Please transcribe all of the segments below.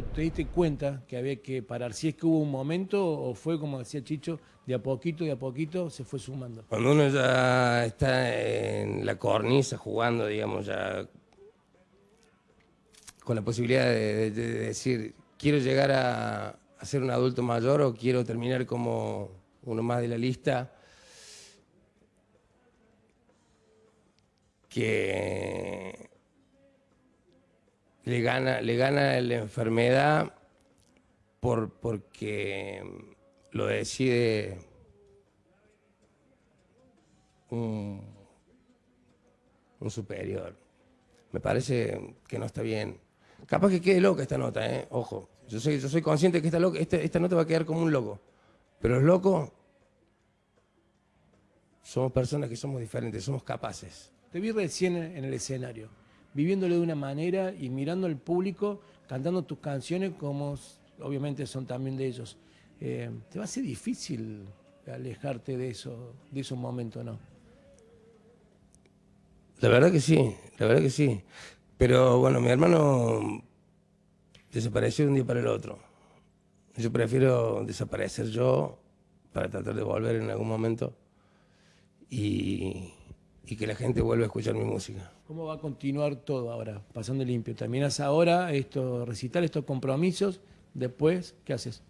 te diste cuenta que había que parar? Si es que hubo un momento o fue, como decía Chicho, de a poquito, de a poquito se fue sumando. Cuando uno ya está en la cornisa jugando, digamos, ya con la posibilidad de, de decir, quiero llegar a, a, ser un adulto mayor o quiero terminar como uno más de la lista, que le gana, le gana la enfermedad por, porque lo decide un, superior. Me parece que no está bien. Capaz que quede loca esta nota, ¿eh? Ojo. Yo soy, yo soy consciente que esta, loca, esta, esta nota va a quedar como un loco. Pero los locos somos personas que somos diferentes, somos capaces. Te vi recién en el escenario, viviéndolo de una manera y mirando al público, cantando tus canciones como obviamente son también de ellos. Eh, ¿Te va a ser difícil alejarte de eso, de esos momentos, no? La verdad que sí, la verdad que sí. Pero bueno, mi hermano desapareció de un día para el otro. Yo prefiero desaparecer yo para tratar de volver en algún momento y, y que la gente vuelva a escuchar mi música. ¿Cómo va a continuar todo ahora, pasando limpio? ¿Terminas ahora estos recital, estos compromisos? Después, ¿qué haces?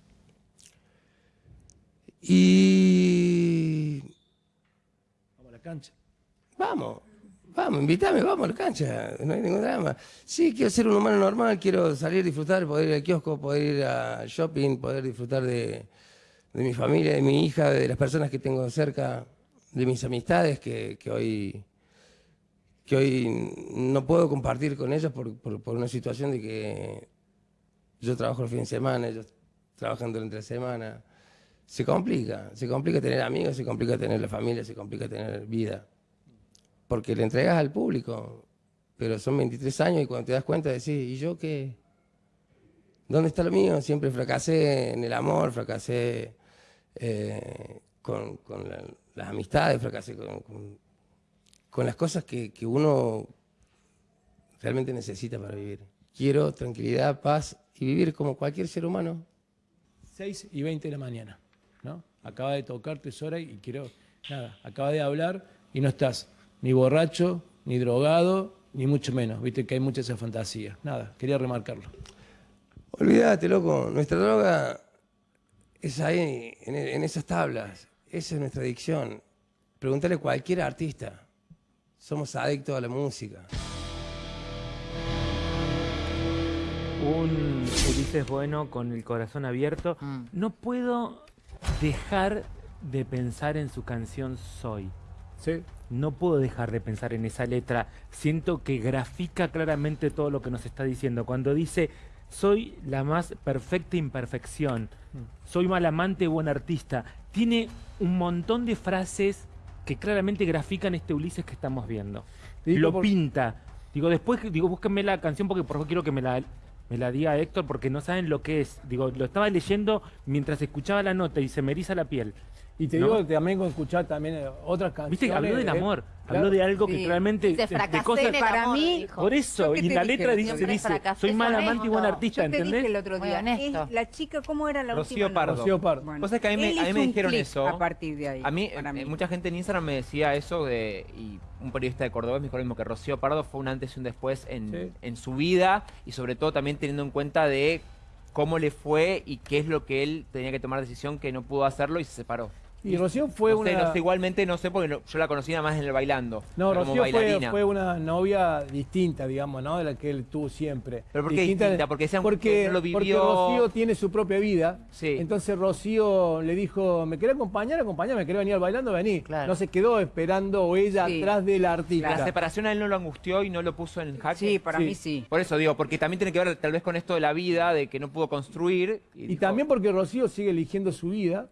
Y... Vamos a la cancha. Vamos, vamos, invítame, vamos a la cancha, no hay ningún drama. Sí, quiero ser un humano normal, quiero salir, disfrutar, poder ir al kiosco, poder ir al shopping, poder disfrutar de, de mi familia, de mi hija, de las personas que tengo cerca, de mis amistades que, que hoy que hoy no puedo compartir con ellos por, por, una situación de que yo trabajo el fin de semana, ellos trabajan durante la semana. Se complica, se complica tener amigos, se complica tener la familia, se complica tener vida. Porque le entregas al público, pero son 23 años y cuando te das cuenta decís, ¿y yo qué? ¿Dónde está lo mío? Siempre fracasé en el amor, fracasé eh, con, con la, las amistades, fracasé con, con, con las cosas que, que uno realmente necesita para vivir. Quiero tranquilidad, paz y vivir como cualquier ser humano. 6 y 20 de la mañana, ¿no? Acaba de tocarte hora y quiero, nada, acaba de hablar y no estás ni borracho, ni drogado, ni mucho menos. Viste que hay mucha esa fantasía. Nada, quería remarcarlo. Olvídate, loco, nuestra droga es ahí, en, en esas tablas. Esa es nuestra adicción. Pregúntale a cualquier artista. Somos adictos a la música. Un Ulises Bueno con el corazón abierto. Mm. No puedo dejar de pensar en su canción Soy. Sí. No puedo dejar de pensar en esa letra. Siento que grafica claramente todo lo que nos está diciendo. Cuando dice, soy la más perfecta imperfección, soy mal amante, buen artista. Tiene un montón de frases que claramente grafican este Ulises que estamos viendo. Lo pinta. Digo, después, digo, búsquenme la canción porque por favor quiero que me la, me la diga Héctor porque no saben lo que es. Digo, lo estaba leyendo mientras escuchaba la nota y se me eriza la piel. Y te ¿no? digo que también escuchar también eh, otras canciones. Viste habló del amor, claro. habló de algo que realmente Dice, de, de "Fracasé cosas en el para amor", mí, dijo. por eso y la dije, letra dice, dice soy mal amante y buen artista, Yo te ¿entendés? dije el otro día, honesto. la chica, ¿cómo era la Rocío última? Pardo. Rocío Pardo. Bueno, Vos sabés que a mí me- a mí me dijeron eso. A partir de ahí. A mí, eh, mucha gente en Instagram me decía eso de, y un periodista de Córdoba me dijo lo mismo, que Rocío Pardo fue un antes y un después en, Sí. en su vida y sobre todo también teniendo en cuenta de cómo le fue y qué es lo que él tenía que tomar decisión que no pudo hacerlo y se separó. Y Rocío fue no una... sé, no sé, igualmente no sé porque no- yo la conocí nada más en el bailando. No, Rocío fue, bailarina. fue una novia distinta, digamos, ¿no? De la que él tuvo siempre. ¿Pero por qué distinta? Porque no lo porque vivió- Rocío tiene su propia vida. Sí. Entonces Rocío le dijo, ¿me querés acompañar? Acompañame, ¿querés venir al bailando? Vení. Claro. No se quedó esperando o ella Sí. atrás del artista. La separación a él no lo angustió y no lo puso en jaque. Sí, para Sí. mí sí. Por eso digo, porque también tiene que ver tal vez con esto de la vida, de que no pudo construir. Y dijo, también porque Rocío sigue eligiendo su vida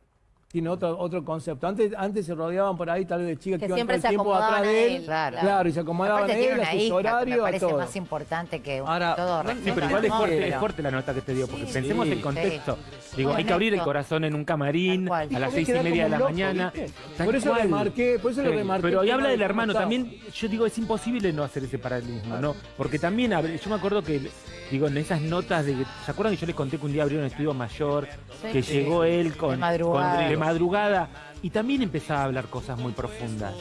tiene otro, otro concepto. Antes, antes se rodeaban por ahí tal vez de chicas Que que, iban siempre todo se el tiempo acomodaban atrás a de él. él, Claro. Claro, y se acomodaban a él, a sus me horarios, a parece todo. más importante que Ahora, todo no, Sí, pero al igual es fuerte, es fuerte la nota que te dio, porque Sí, pensemos sí, el contexto. Digo, hay que abrir el corazón en un camarín a las seis y media de la loco, mañana. Por eso cual. remarqué, por eso lo remarqué. Pero el y tema habla de del hermano también. Yo digo, es imposible no hacer ese paralelismo, ¿no? Porque también, abre- yo me acuerdo que, digo, en esas notas de que, ¿se acuerdan que yo les conté que un día abrieron un estudio mayor, Sí. que Sí. llegó él con, De madrugada. con- de madrugada y también empezaba a hablar cosas muy profundas.